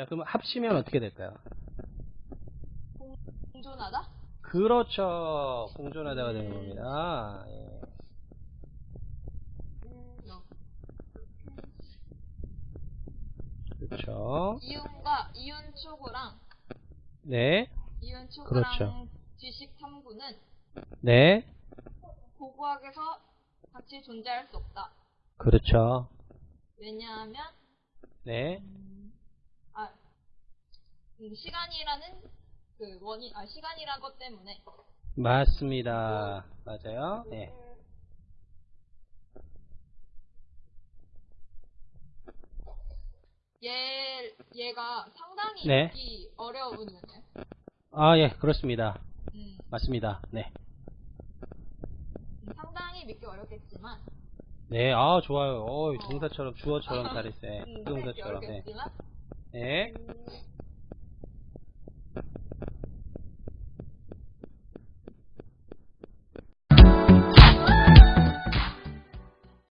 자, 그럼 합치면 어떻게 될까요? 공존하다? 그렇죠. 공존하다가 되는 겁니다. 예. 너. 그렇죠. 이윤과 이윤 초고랑 네. 이윤 초고랑 그렇죠. 지식 탐구는 네. 고고학에서 같이 존재할 수 없다. 그렇죠. 왜냐하면 네. 아 음, 시간이라는 그 원인 아 시간이란 것 때문에 맞습니다. 맞아요. 네. 얘 얘가 상당히 네. 읽기 어려운 문제. 아, 예, 그렇습니다. 음, 맞습니다. 네. 상당히 믿기 어렵겠지만 네, 아, 좋아요. 어, 동사처럼, 주어처럼 잘했어요. 음, 믿기 동사처럼. 네. 네. 음,